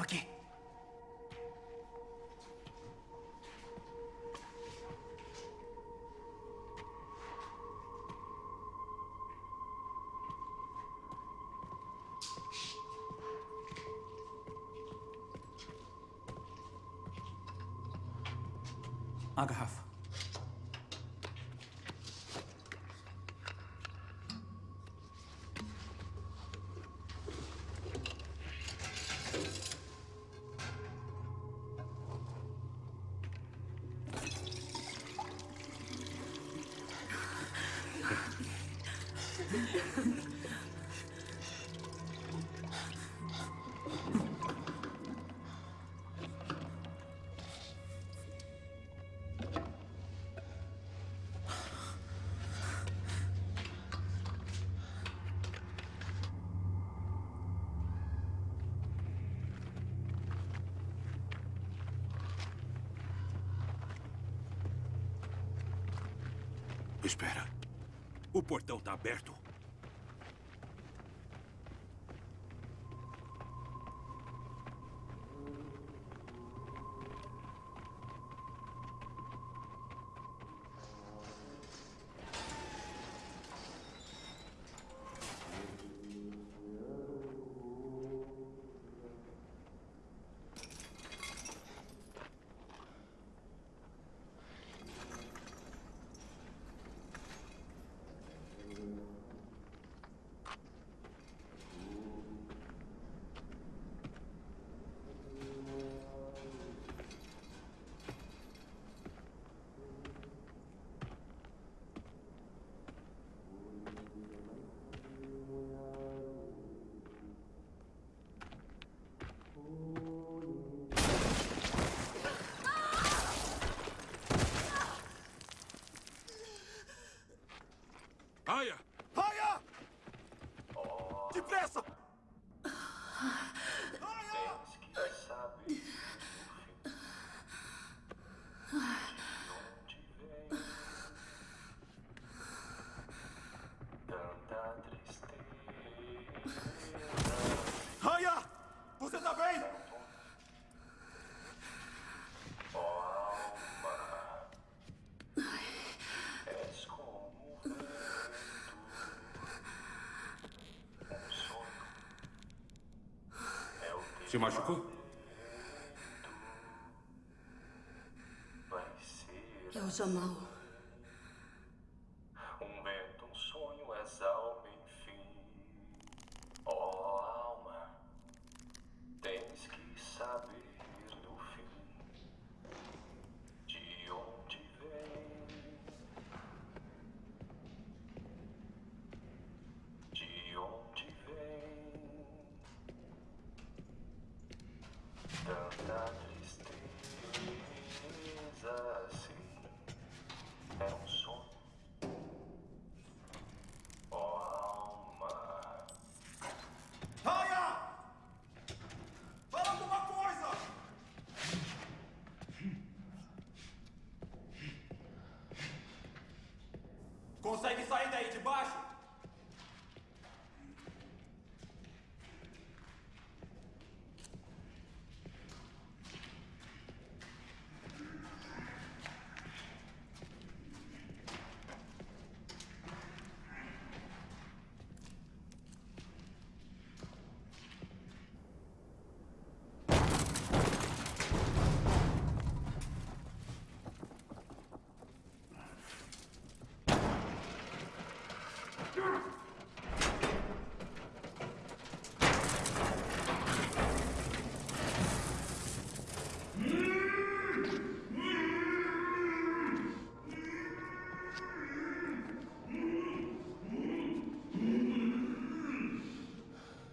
Aqui. A garrafa. Espera. O portão está aberto. Se machucou? É o Jamal. Consegue sair daí de baixo?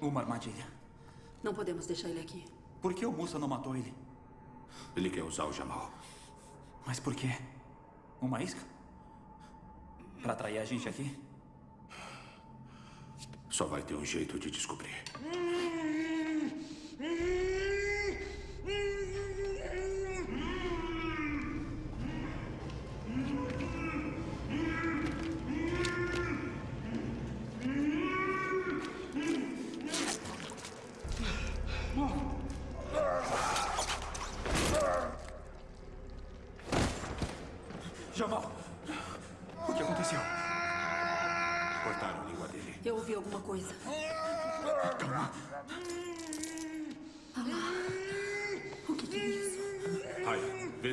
Uma armadilha. Não podemos deixar ele aqui. Por que o Musa não matou ele? Ele quer usar o Jamal. Mas por quê? Uma isca? Pra atrair a gente aqui? Só vai ter um jeito de descobrir.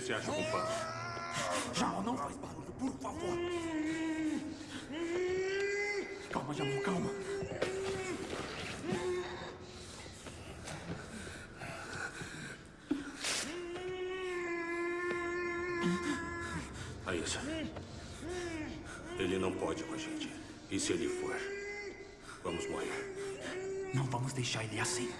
Se acha pano. Jamal, não faz barulho, por favor. Calma, Jamal, calma. Raíssa, ele não pode com a gente. E se ele for, vamos morrer. Não vamos deixar ele assim.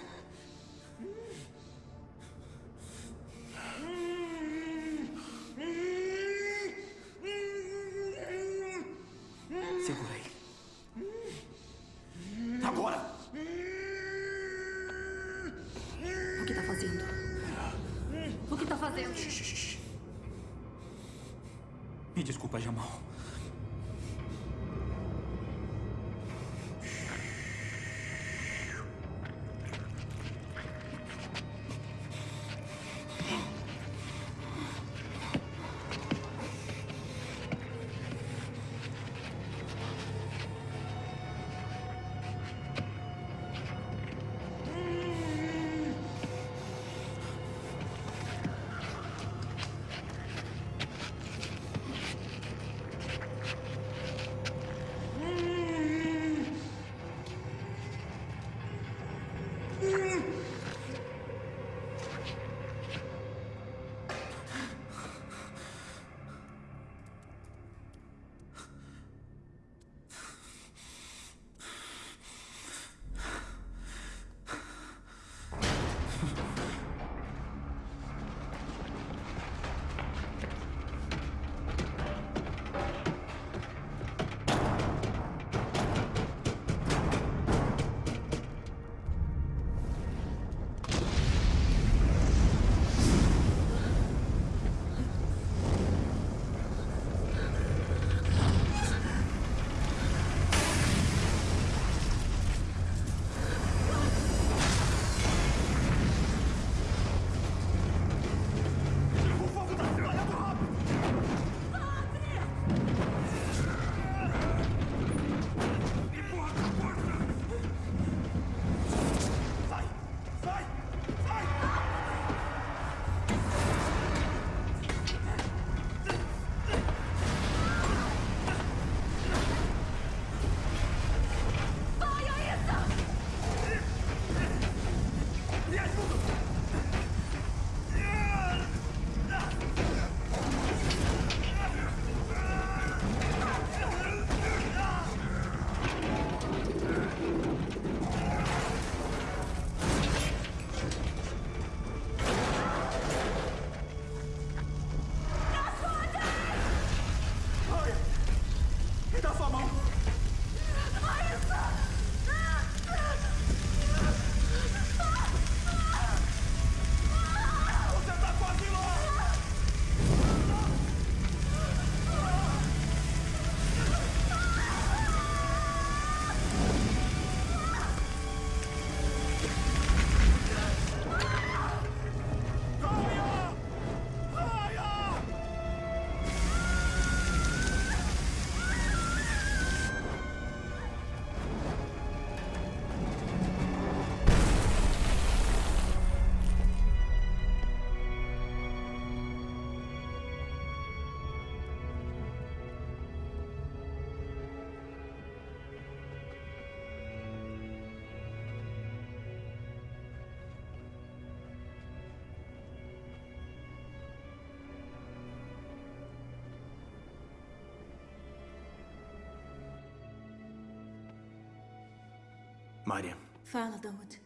Maria, Fala, Dawood.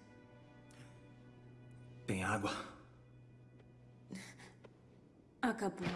tem água? Acabou.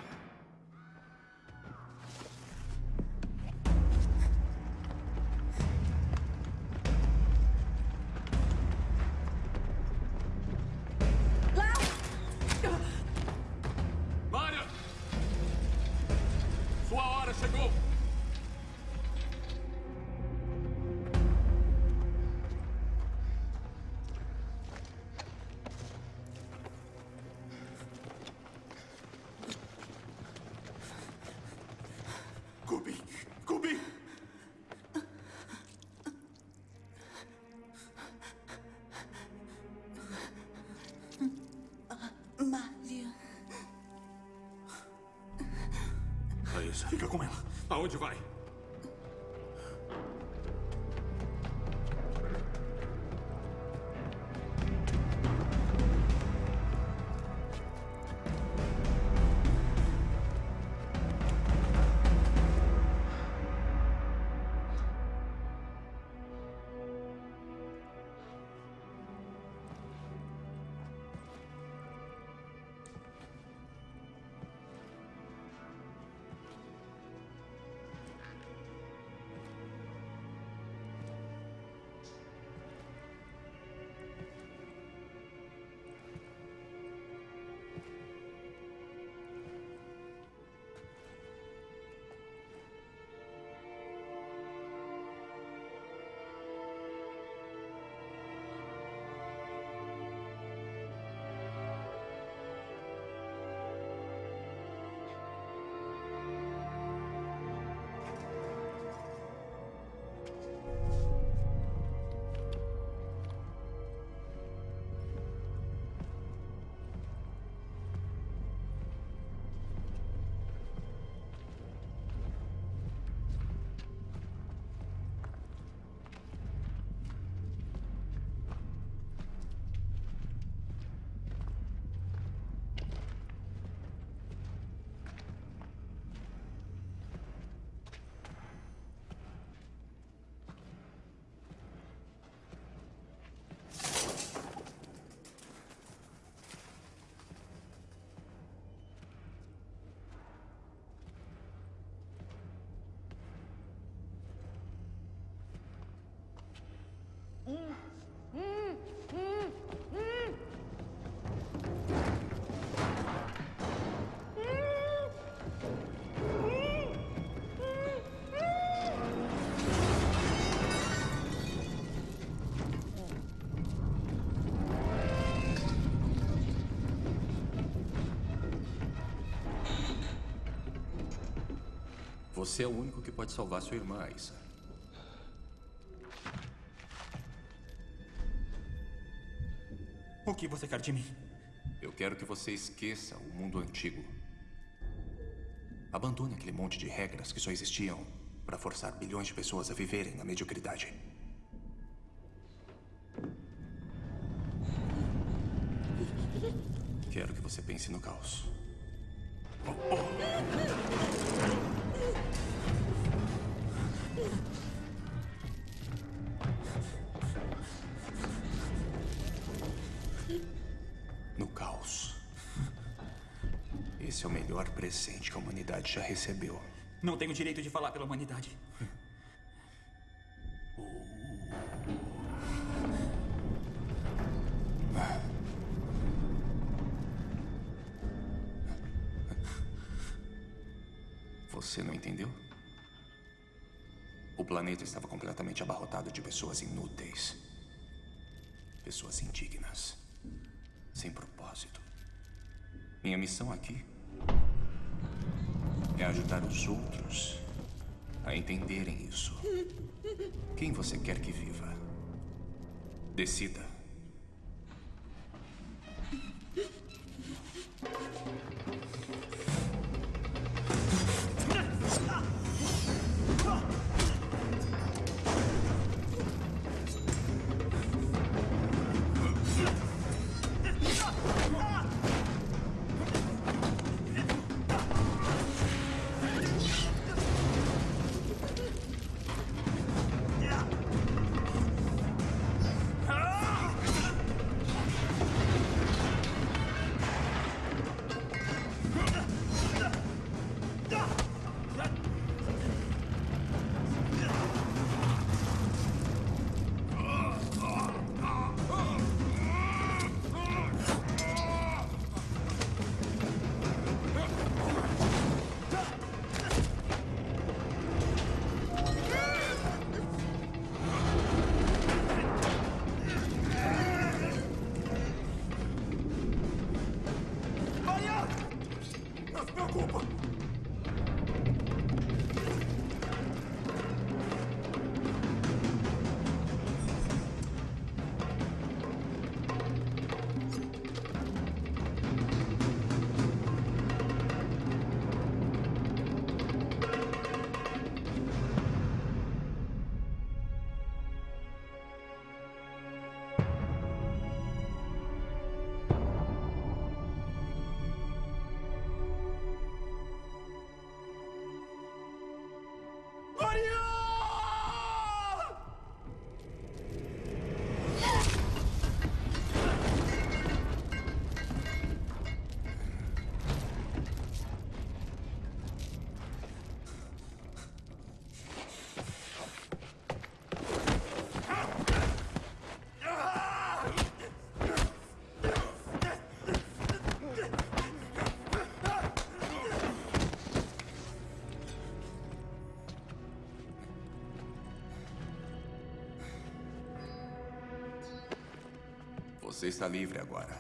Você é o único que pode salvar sua irmã, Aissa. O que você quer de mim? Eu quero que você esqueça o mundo antigo. Abandone aquele monte de regras que só existiam para forçar bilhões de pessoas a viverem na mediocridade. Quero que você pense no caos. Humanidade já recebeu. Não tenho direito de falar pela humanidade. Você não entendeu? O planeta estava completamente abarrotado de pessoas inúteis. Pessoas indignas. Sem propósito. Minha missão aqui é ajudar os outros a entenderem isso. Quem você quer que viva? Decida. Você está livre agora.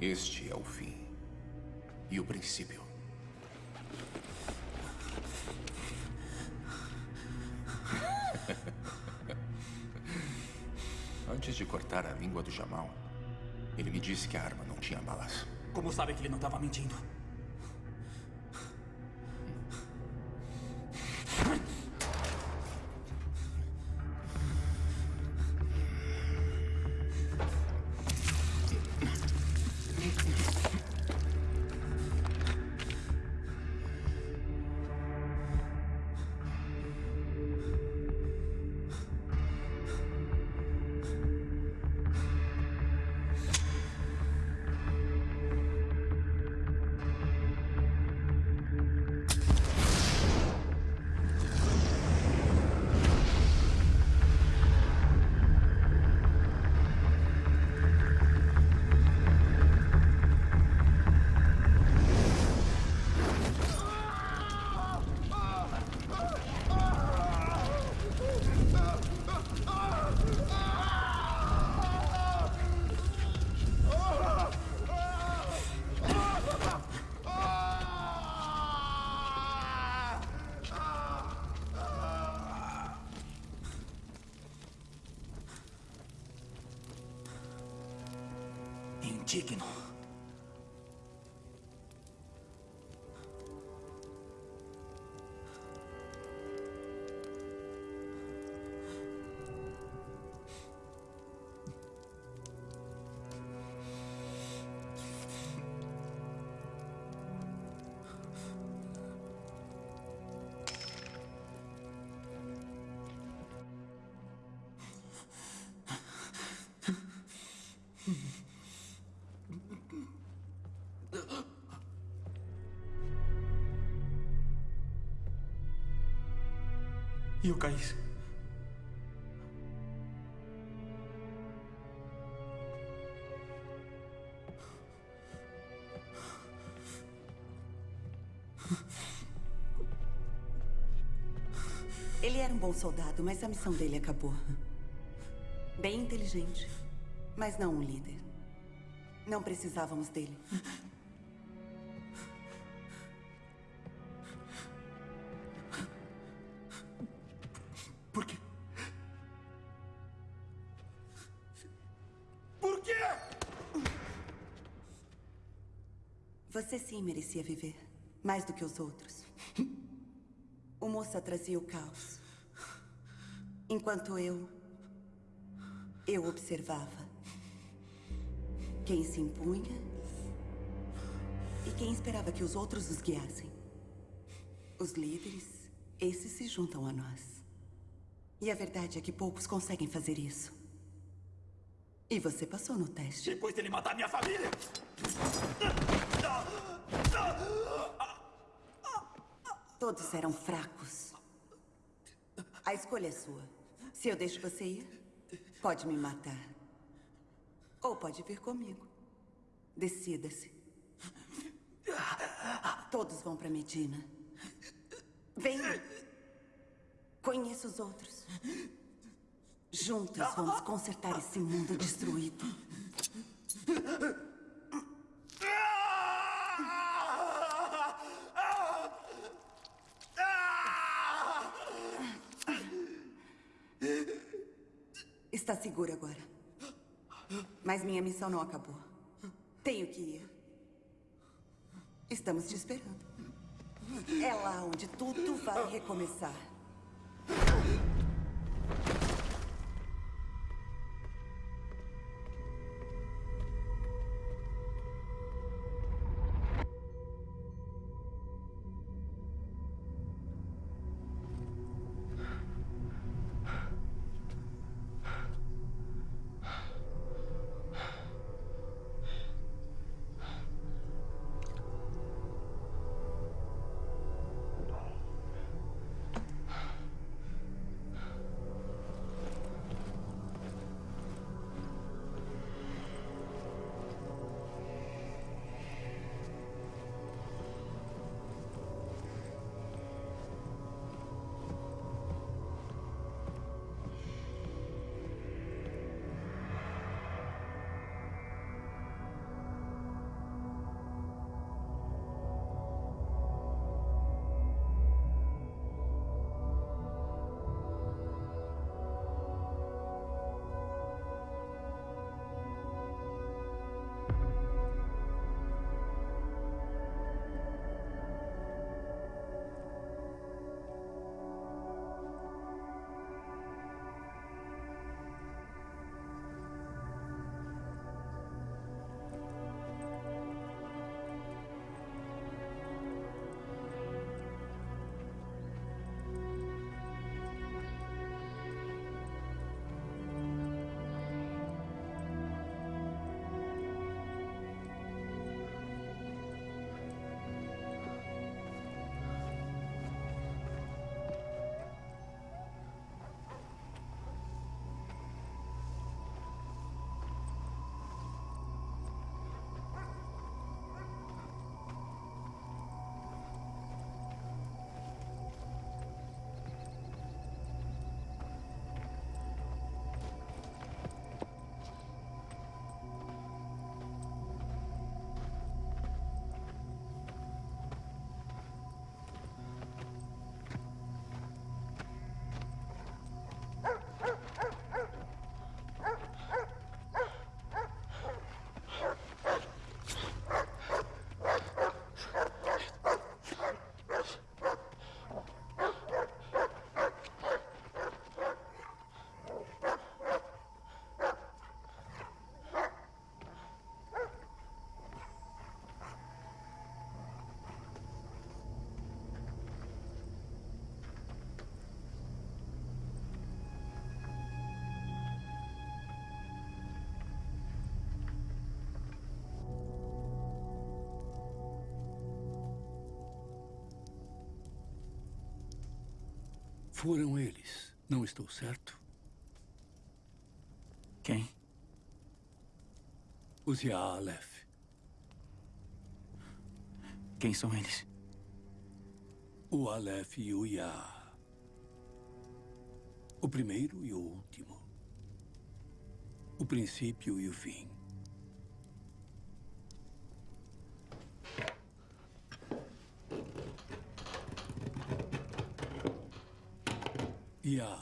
Este é o fim. E o princípio. *laughs* Antes de cortar a língua do Jamal, ele me disse que a arma não tinha balas. Como sabe que ele não estava mentindo? Indigno. E o Caís? Ele era um bom soldado, mas a missão dele acabou. Bem inteligente, mas não um líder. Não precisávamos dele. Merecia viver. Mais do que os outros. O moça trazia o caos. Enquanto eu... Eu observava. Quem se impunha... E quem esperava que os outros os guiassem. Os líderes, esses se juntam a nós. E a verdade é que poucos conseguem fazer isso. E você passou no teste. Depois dele matar minha família! Todos eram fracos. A escolha é sua. Se eu deixo você ir, pode me matar. Ou pode vir comigo. Decida-se. Todos vão para Medina. Venha. Conheça os outros. Juntos vamos consertar esse mundo destruído. Seguro agora. Mas minha missão não acabou. Tenho que ir. Estamos te esperando. É lá onde tudo vai recomeçar. Foram eles, não estou certo? Quem? Os Yaalef. Quem são eles? O Aleph e o Ya. O primeiro e o último. O princípio e o fim. Ya.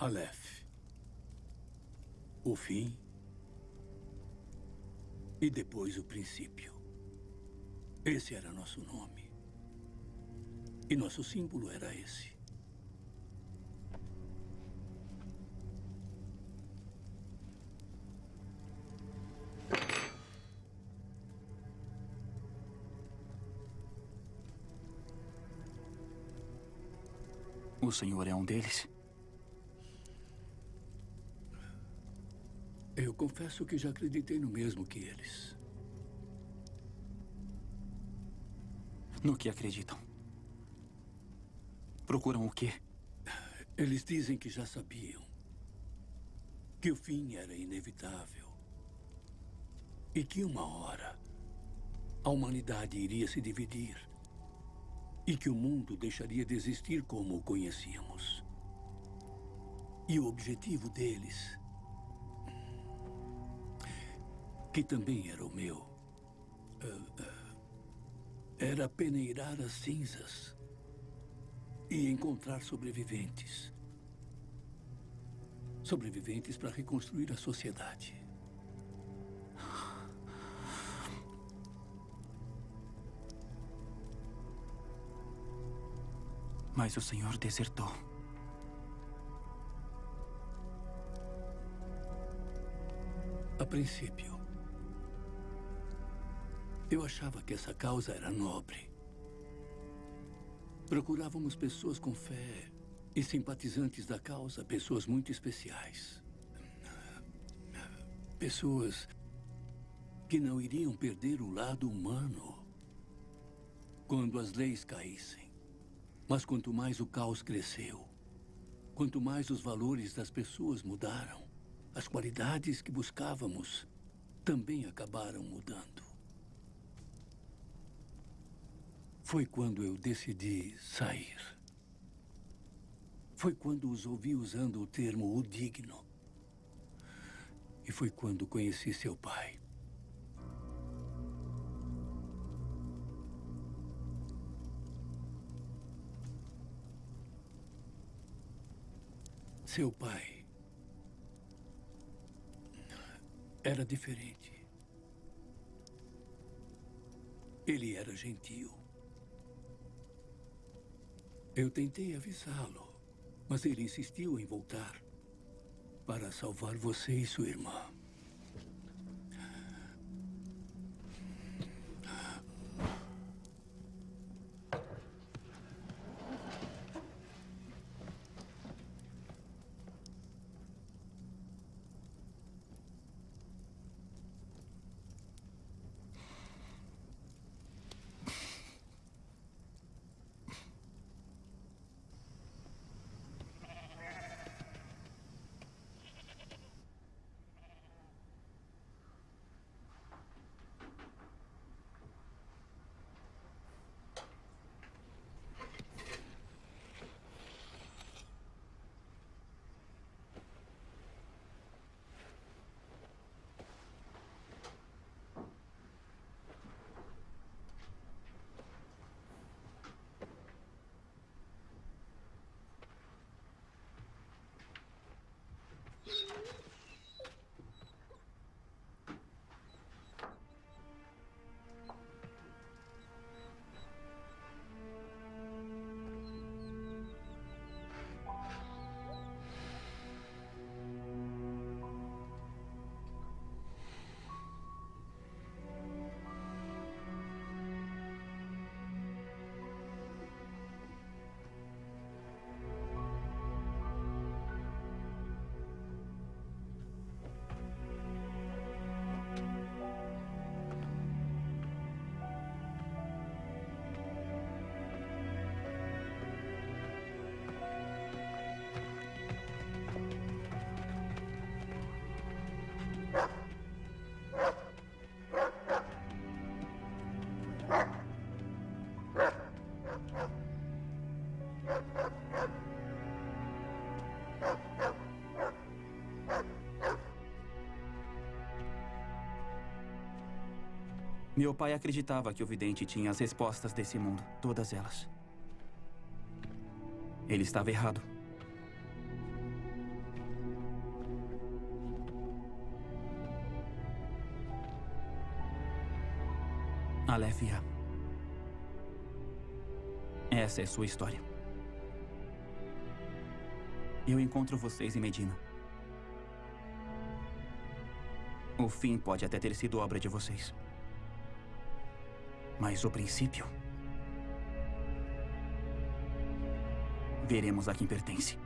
Aleph. O fim. E depois o princípio. Esse era nosso nome. E nosso símbolo era esse. O senhor é um deles? Eu confesso que já acreditei no mesmo que eles. No que acreditam? Procuram o quê? Eles dizem que já sabiam. Que o fim era inevitável. E que uma hora a humanidade iria se dividir. E que o mundo deixaria de existir como o conhecíamos. E o objetivo deles, que também era o meu, uh, uh, era peneirar as cinzas e encontrar sobreviventes. Sobreviventes para reconstruir a sociedade. Mas o senhor desertou. A princípio, eu achava que essa causa era nobre. Procurávamos pessoas com fé e simpatizantes da causa, pessoas muito especiais. Pessoas que não iriam perder o lado humano quando as leis caíssem. Mas quanto mais o caos cresceu, quanto mais os valores das pessoas mudaram, as qualidades que buscávamos também acabaram mudando. Foi quando eu decidi sair. Foi quando os ouvi usando o termo o digno. E foi quando conheci seu pai. Seu pai era diferente. Ele era gentil. Eu tentei avisá-lo, mas ele insistiu em voltar para salvar você e sua irmã. Meu pai acreditava que o vidente tinha as respostas desse mundo, todas elas. Ele estava errado. Yah. Essa é sua história. Eu encontro vocês em Medina. O fim pode até ter sido obra de vocês. Mas o princípio. Veremos a quem pertence.